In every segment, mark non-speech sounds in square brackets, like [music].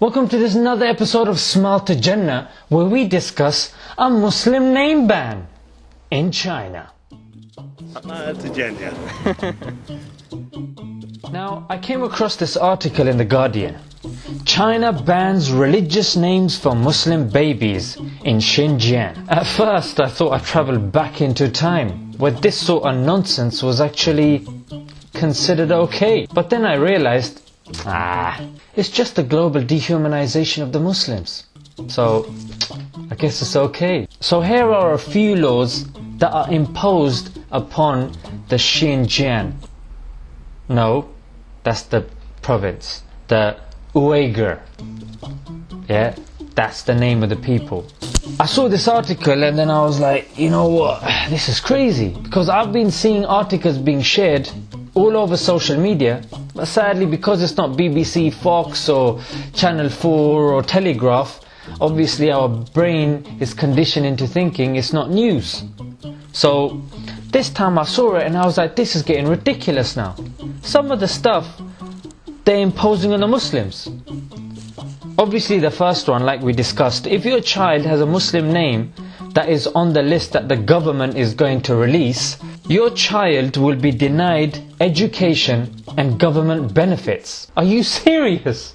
Welcome to this another episode of Smile to Jannah where we discuss a Muslim name ban in China. Smile to Jannah. [laughs] Now, I came across this article in The Guardian. China bans religious names for Muslim babies in Xinjiang. At first, I thought I travelled back into time, where this sort of nonsense was actually considered okay. But then I realized, ah, it's just a global dehumanization of the Muslims. So, I guess it's okay. So here are a few laws that are imposed upon the Xinjiang. No, that's the province. The Uyghur. Yeah, that's the name of the people. I saw this article and then I was like, you know what, this is crazy. Because I've been seeing articles being shared all over social media. But sadly, because it's not BBC, Fox, or Channel 4 or Telegraph, obviously our brain is conditioned into thinking it's not news. So this time I saw it and I was like, this is getting ridiculous now. Some of the stuff they're imposing on the Muslims. Obviously, the first one, like we discussed, if your child has a Muslim name that is on the list that the government is going to release, your child will be denied education and government benefits. Are you [laughs] serious?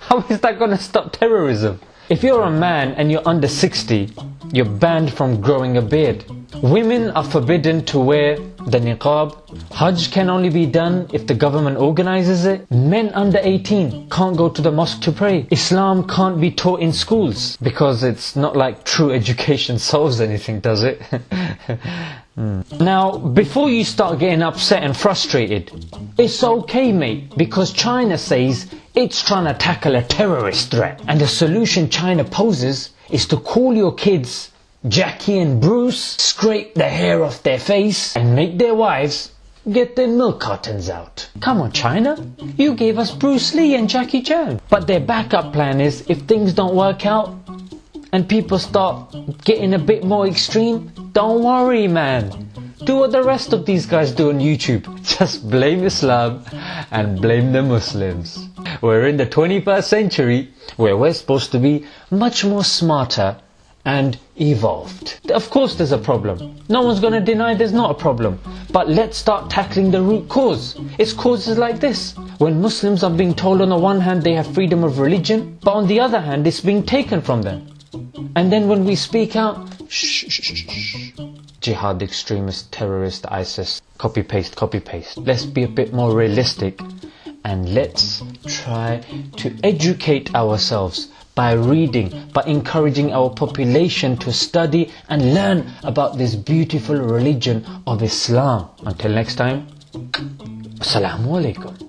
How is that going to stop terrorism? If you're a man and you're under 60, you're banned from growing a beard. Women are forbidden to wear the niqab. Hajj can only be done if the government organizes it. Men under 18 can't go to the mosque to pray. Islam can't be taught in schools because it's not like true education [laughs] solves anything, does it? [laughs] Hmm. Now, before you start getting upset and frustrated, it's okay, mate, because China says it's trying to tackle a terrorist threat. And the solution China poses is to call your kids Jackie and Bruce, scrape the hair off their face, and make their wives get their milk cartons out. Come on, China. You gave us Bruce Lee and Jackie Chan. But their backup plan is if things don't work out and people start getting a bit more extreme, don't worry, man. Do what the rest of these guys do on YouTube. [laughs] Just blame Islam and blame the Muslims. We're in the 21st century where we're supposed to be much more smarter and evolved. Of course there's a problem. No one's going to deny there's not a problem. But let's start tackling the root cause. It's causes like this. When Muslims are being told on the one hand they have freedom of religion, but on the other hand it's being taken from them. And then when we speak out, shh, shh, shh, shh. Jihad extremist, terrorist, ISIS, copy paste, copy paste. Let's be a bit more realistic and let's try to educate ourselves by reading, by encouraging our population to study and learn about this beautiful religion of Islam. Until next time, Assalamu alaikum.